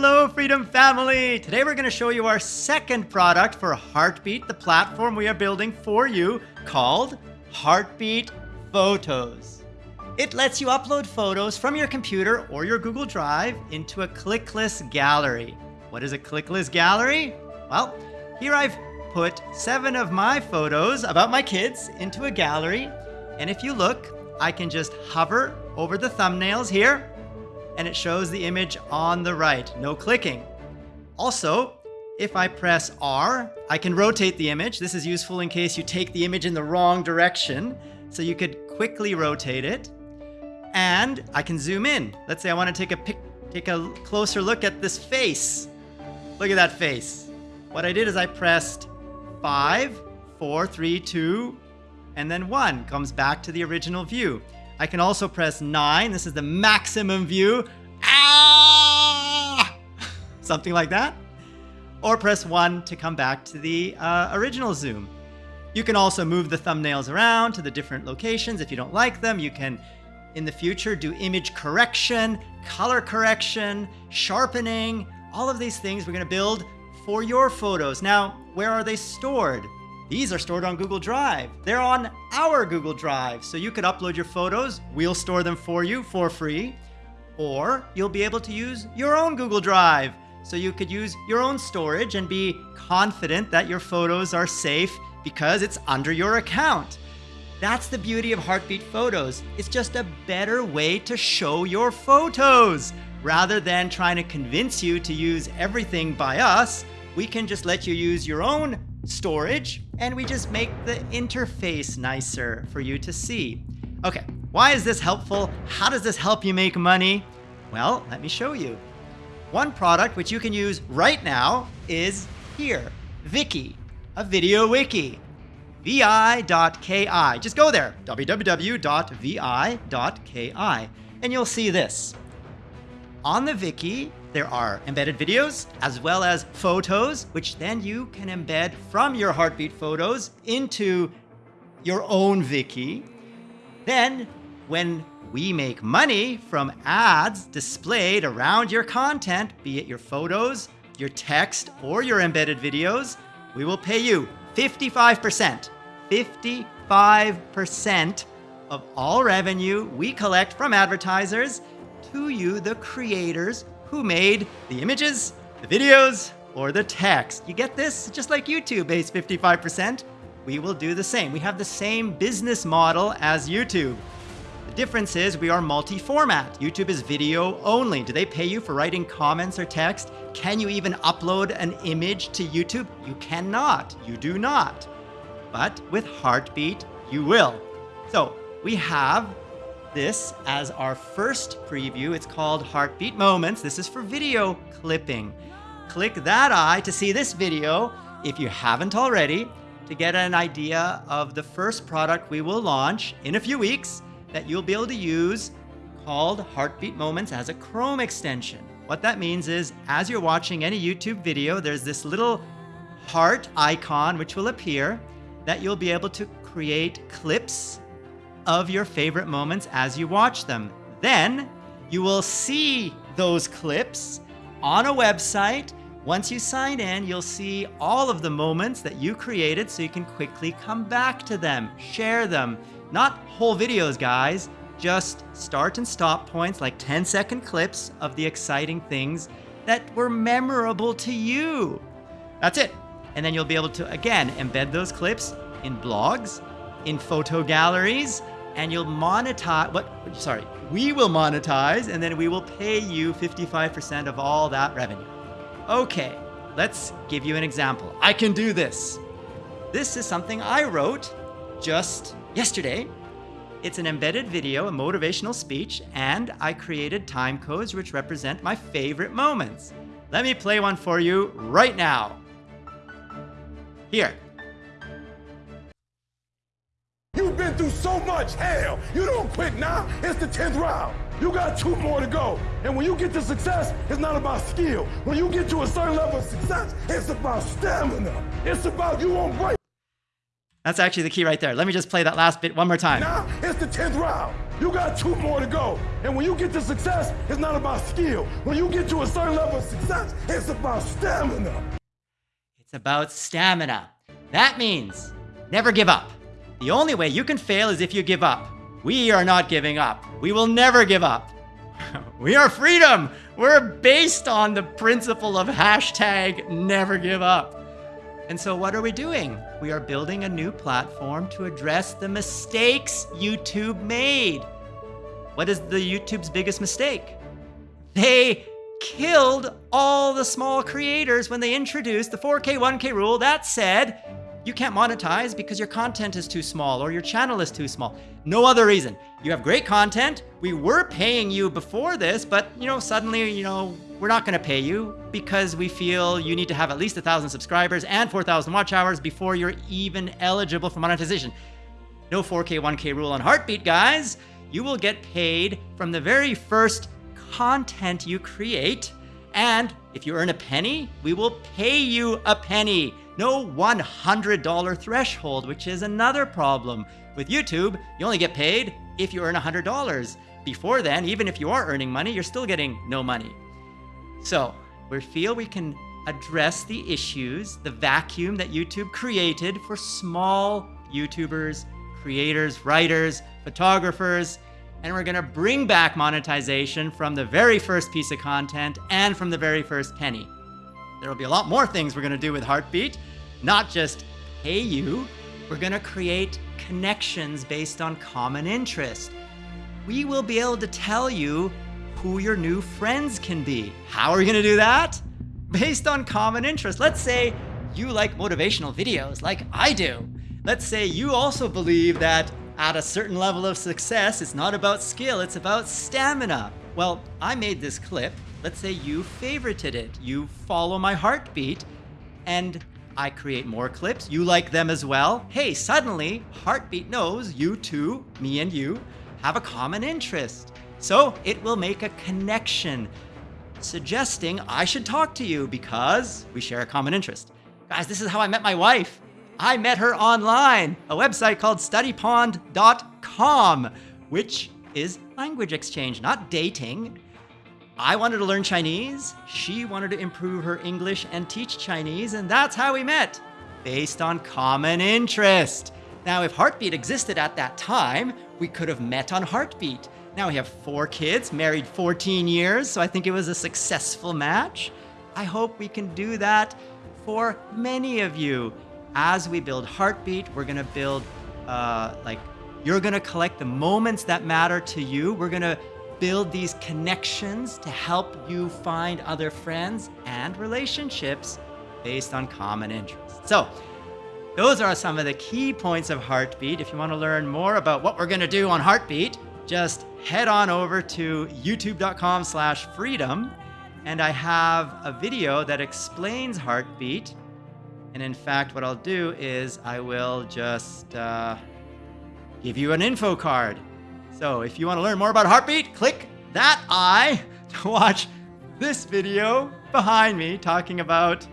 Hello, Freedom Family! Today we're going to show you our second product for Heartbeat, the platform we are building for you called Heartbeat Photos. It lets you upload photos from your computer or your Google Drive into a clickless gallery. What is a clickless gallery? Well, here I've put seven of my photos about my kids into a gallery. And if you look, I can just hover over the thumbnails here and it shows the image on the right, no clicking. Also, if I press R, I can rotate the image. This is useful in case you take the image in the wrong direction, so you could quickly rotate it. And I can zoom in. Let's say I want to take a pic take a closer look at this face. Look at that face. What I did is I pressed five, four, three, two, and then one comes back to the original view. I can also press 9. This is the maximum view. Ah! Something like that. Or press 1 to come back to the uh, original zoom. You can also move the thumbnails around to the different locations. If you don't like them, you can, in the future, do image correction, color correction, sharpening, all of these things we're going to build for your photos. Now, where are they stored? These are stored on Google Drive. They're on our Google Drive. So you could upload your photos. We'll store them for you for free. Or you'll be able to use your own Google Drive. So you could use your own storage and be confident that your photos are safe because it's under your account. That's the beauty of Heartbeat Photos. It's just a better way to show your photos. Rather than trying to convince you to use everything by us, we can just let you use your own storage, and we just make the interface nicer for you to see. Okay, why is this helpful? How does this help you make money? Well, let me show you. One product which you can use right now is here, Viki, a video wiki. vi.ki. Just go there, www.vi.ki, and you'll see this. On the Viki, there are embedded videos as well as photos, which then you can embed from your heartbeat photos into your own Viki. Then, when we make money from ads displayed around your content, be it your photos, your text, or your embedded videos, we will pay you 55%. 55% of all revenue we collect from advertisers to you, the creators who made the images, the videos, or the text. You get this? Just like YouTube pays 55%, we will do the same. We have the same business model as YouTube. The difference is we are multi-format. YouTube is video only. Do they pay you for writing comments or text? Can you even upload an image to YouTube? You cannot. You do not. But with Heartbeat, you will. So we have this as our first preview. It's called Heartbeat Moments. This is for video clipping. Click that eye to see this video if you haven't already to get an idea of the first product we will launch in a few weeks that you'll be able to use called Heartbeat Moments as a Chrome extension. What that means is as you're watching any YouTube video, there's this little heart icon which will appear that you'll be able to create clips of your favorite moments as you watch them. Then you will see those clips on a website. Once you sign in, you'll see all of the moments that you created so you can quickly come back to them, share them. Not whole videos, guys, just start and stop points like 10 second clips of the exciting things that were memorable to you. That's it. And then you'll be able to, again, embed those clips in blogs, in photo galleries, and you'll monetize what sorry we will monetize and then we will pay you 55% of all that revenue. Okay let's give you an example. I can do this. This is something i wrote just yesterday. It's an embedded video a motivational speech and i created time codes which represent my favorite moments. Let me play one for you right now. Here You've been through so much hell. You don't quit now. It's the 10th round. You got two more to go. And when you get to success, it's not about skill. When you get to a certain level of success, it's about stamina. It's about you won't break. That's actually the key right there. Let me just play that last bit one more time. Now it's the 10th round. You got two more to go. And when you get to success, it's not about skill. When you get to a certain level of success, it's about stamina. It's about stamina. That means never give up. The only way you can fail is if you give up. We are not giving up. We will never give up. we are freedom. We're based on the principle of hashtag never give up. And so, what are we doing? We are building a new platform to address the mistakes YouTube made. What is the YouTube's biggest mistake? They killed all the small creators when they introduced the 4K 1K rule that said you can't monetize because your content is too small or your channel is too small. No other reason. You have great content. We were paying you before this, but you know, suddenly, you know, we're not going to pay you because we feel you need to have at least a thousand subscribers and 4,000 watch hours before you're even eligible for monetization. No 4K, 1K rule on Heartbeat, guys. You will get paid from the very first content you create. And if you earn a penny, we will pay you a penny no $100 threshold, which is another problem. With YouTube, you only get paid if you earn $100. Before then, even if you are earning money, you're still getting no money. So, we feel we can address the issues, the vacuum that YouTube created for small YouTubers, creators, writers, photographers, and we're gonna bring back monetization from the very first piece of content and from the very first penny. There will be a lot more things we're gonna do with Heartbeat, not just pay you, we're gonna create connections based on common interest. We will be able to tell you who your new friends can be. How are we gonna do that? Based on common interest. Let's say you like motivational videos like I do. Let's say you also believe that at a certain level of success, it's not about skill, it's about stamina. Well, I made this clip Let's say you favorited it. You follow my heartbeat and I create more clips. You like them as well. Hey, suddenly Heartbeat knows you two, me and you, have a common interest. So it will make a connection, suggesting I should talk to you because we share a common interest. Guys, this is how I met my wife. I met her online, a website called studypond.com, which is language exchange, not dating. I wanted to learn Chinese. She wanted to improve her English and teach Chinese, and that's how we met, based on common interest. Now, if Heartbeat existed at that time, we could have met on Heartbeat. Now we have four kids, married 14 years, so I think it was a successful match. I hope we can do that for many of you. As we build Heartbeat, we're gonna build, uh, like, you're gonna collect the moments that matter to you. We're gonna build these connections to help you find other friends and relationships based on common interests. So, those are some of the key points of Heartbeat. If you want to learn more about what we're going to do on Heartbeat, just head on over to youtube.com slash freedom and I have a video that explains Heartbeat. And in fact, what I'll do is I will just uh, give you an info card so if you want to learn more about Heartbeat, click that eye to watch this video behind me talking about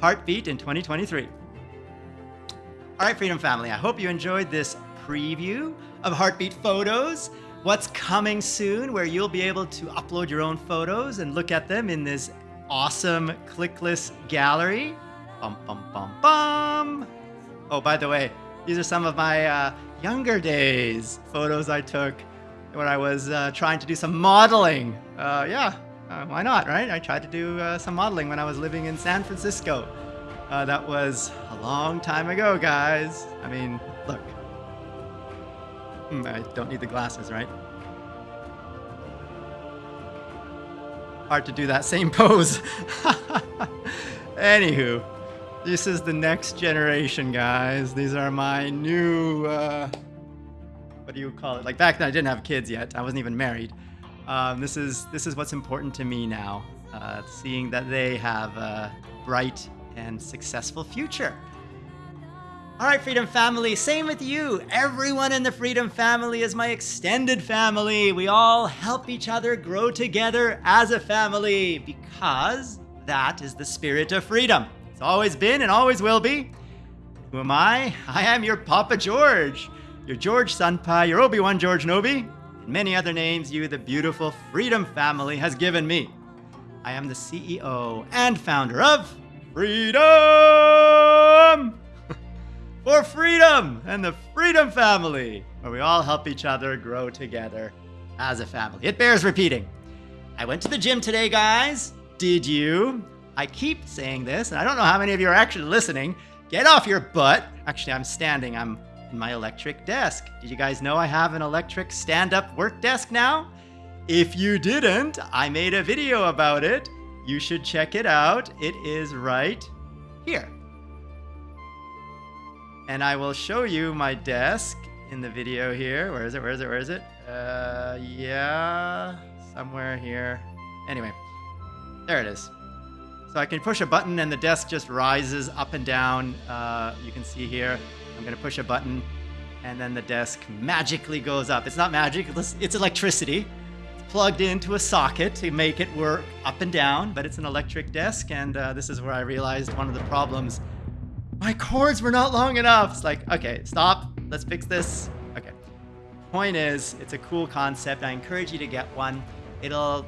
Heartbeat in 2023. All right, Freedom Family, I hope you enjoyed this preview of Heartbeat photos. What's coming soon, where you'll be able to upload your own photos and look at them in this awesome clickless gallery. Bum, bum, bum, bum. Oh, by the way, these are some of my uh, younger days photos I took when I was uh, trying to do some modeling. Uh, yeah, uh, why not, right? I tried to do uh, some modeling when I was living in San Francisco. Uh, that was a long time ago, guys. I mean, look. Hmm, I don't need the glasses, right? Hard to do that same pose. Anywho, this is the next generation, guys. These are my new, uh, what do you call it? Like back then, I didn't have kids yet. I wasn't even married. Um, this is this is what's important to me now. Uh, seeing that they have a bright and successful future. All right, Freedom Family, same with you. Everyone in the Freedom Family is my extended family. We all help each other grow together as a family because that is the spirit of freedom always been and always will be. Who am I? I am your Papa George, your George Senpai, your Obi-Wan George Nobi, and many other names you, the beautiful Freedom family, has given me. I am the CEO and founder of Freedom! For freedom and the Freedom family, where we all help each other grow together as a family. It bears repeating. I went to the gym today, guys. Did you? I keep saying this, and I don't know how many of you are actually listening. Get off your butt. Actually, I'm standing. I'm in my electric desk. Did you guys know I have an electric stand-up work desk now? If you didn't, I made a video about it. You should check it out. It is right here. And I will show you my desk in the video here. Where is it? Where is it? Where is it? Uh, yeah, somewhere here. Anyway, there it is. So I can push a button and the desk just rises up and down. Uh, you can see here, I'm gonna push a button and then the desk magically goes up. It's not magic, it's electricity. It's plugged into a socket to make it work up and down, but it's an electric desk and uh, this is where I realized one of the problems. My cords were not long enough. It's like, okay, stop, let's fix this. Okay. Point is, it's a cool concept. I encourage you to get one. It'll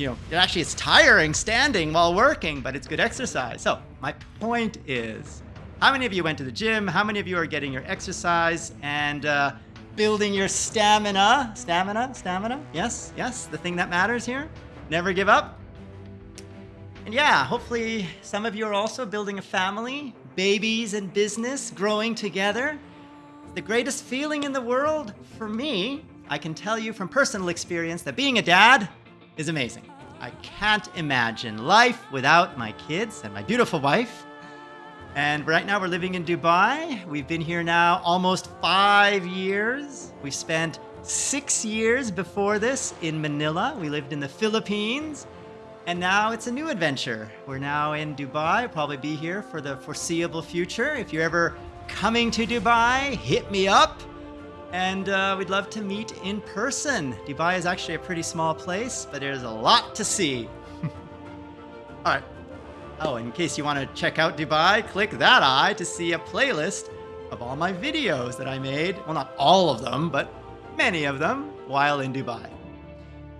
you know, it actually it's tiring standing while working, but it's good exercise. So my point is, how many of you went to the gym? How many of you are getting your exercise and uh, building your stamina? Stamina, stamina. Yes, yes, the thing that matters here. Never give up. And yeah, hopefully some of you are also building a family, babies and business growing together. The greatest feeling in the world for me, I can tell you from personal experience that being a dad is amazing. I can't imagine life without my kids and my beautiful wife. And right now we're living in Dubai. We've been here now almost five years. We spent six years before this in Manila. We lived in the Philippines. And now it's a new adventure. We're now in Dubai, probably be here for the foreseeable future. If you're ever coming to Dubai, hit me up and uh, we'd love to meet in person. Dubai is actually a pretty small place, but there's a lot to see. all right. Oh, in case you want to check out Dubai, click that eye to see a playlist of all my videos that I made. Well, not all of them, but many of them while in Dubai.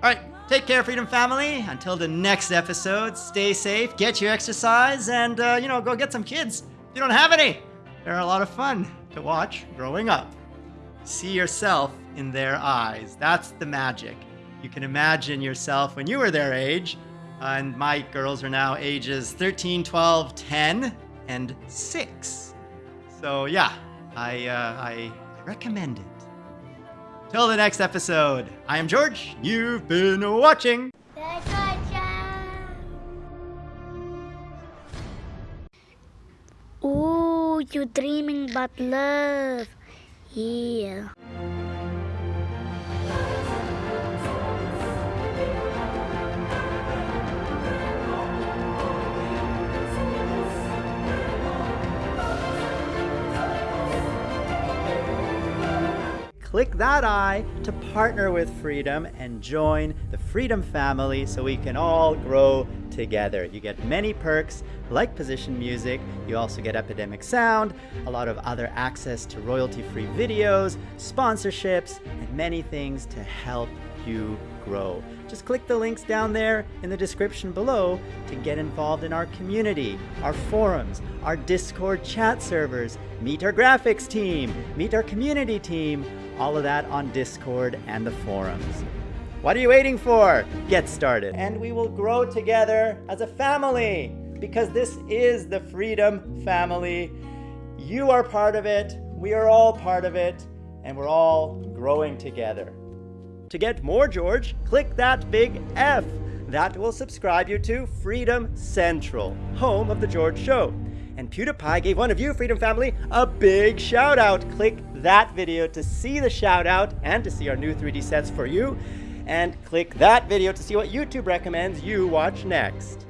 All right, take care, Freedom Family. Until the next episode, stay safe, get your exercise, and, uh, you know, go get some kids. If you don't have any, they're a lot of fun to watch growing up. See yourself in their eyes. That's the magic. You can imagine yourself when you were their age, and my girls are now ages 13, 12, 10, and 6. So yeah, I, uh, I recommend it. Till the next episode, I am George. You've been watching. Ooh, you dreaming about love. Yeah. click that eye to partner with Freedom and join the Freedom family so we can all grow together. You get many perks like position music, you also get Epidemic Sound, a lot of other access to royalty-free videos, sponsorships, and many things to help you grow. Just click the links down there in the description below to get involved in our community, our forums, our Discord chat servers, meet our graphics team, meet our community team, all of that on Discord and the forums. What are you waiting for? Get started. And we will grow together as a family because this is the Freedom Family. You are part of it, we are all part of it, and we're all growing together. To get more George, click that big F. That will subscribe you to Freedom Central, home of The George Show. And PewDiePie gave one of you, Freedom Family, a big shout out. Click that video to see the shout out and to see our new 3D sets for you. And click that video to see what YouTube recommends you watch next.